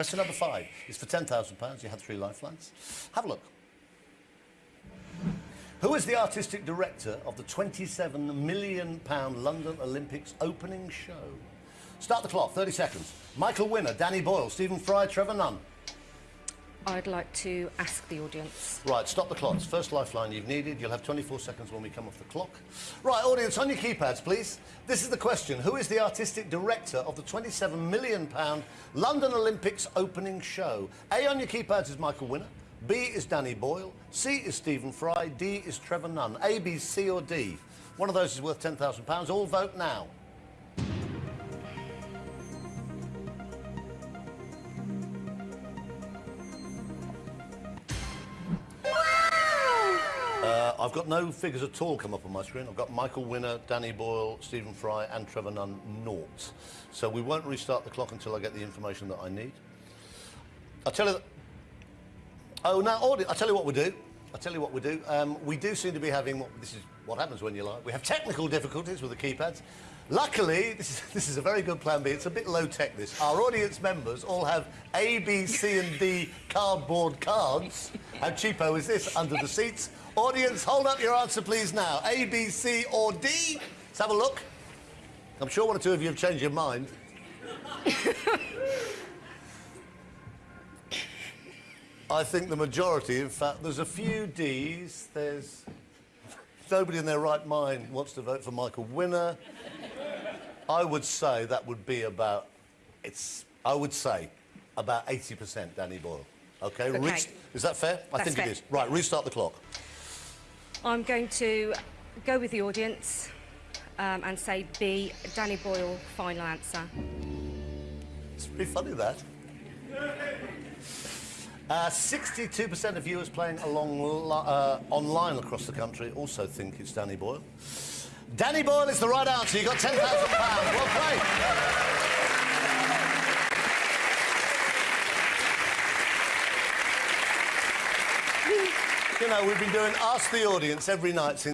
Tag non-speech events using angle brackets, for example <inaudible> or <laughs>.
Question number five is for £10,000. You had three lifelines. Have a look. Who is the artistic director of the £27 million London Olympics opening show? Start the clock, 30 seconds. Michael Winner, Danny Boyle, Stephen Fry, Trevor Nunn. I'd like to ask the audience. Right, stop the clocks. First lifeline you've needed. You'll have 24 seconds when we come off the clock. Right, audience, on your keypads, please. This is the question. Who is the artistic director of the £27 million London Olympics opening show? A on your keypads is Michael Winner. B is Danny Boyle. C is Stephen Fry. D is Trevor Nunn. A, B, C or D. One of those is worth £10,000. All vote now. I've got no figures at all come up on my screen. I've got Michael Winner, Danny Boyle, Stephen Fry and Trevor Nunn, naught. So we won't restart the clock until I get the information that I need. I'll tell you. Oh, now, I'll tell you what we do. I'll tell you what we do. Um, we do seem to be having, this is what happens when you lie. We have technical difficulties with the keypads. Luckily, this is, <laughs> this is a very good plan B. It's a bit low-tech, this. Our audience members all have A, B, C and D cardboard cards. How cheapo is this? Under the seats. Audience, hold up your answer, please, now. A, B, C or D? Let's have a look. I'm sure one or two of you have changed your mind. <laughs> I think the majority, in fact, there's a few Ds. There's nobody in their right mind wants to vote for Michael Winner. I would say that would be about, it's, I would say, about 80% Danny Boyle. Okay, Okay. Rest- is that fair? I That's think fair. it is. Right, restart the clock. I'm going to go with the audience um, and say B, Danny Boyle, final answer. It's pretty funny, that. Uh, 62% of viewers playing along uh, online across the country also think it's Danny Boyle. Danny Boyle is the right answer. You got £10,000. Well played. you know, we've been doing Ask the Audience every night since.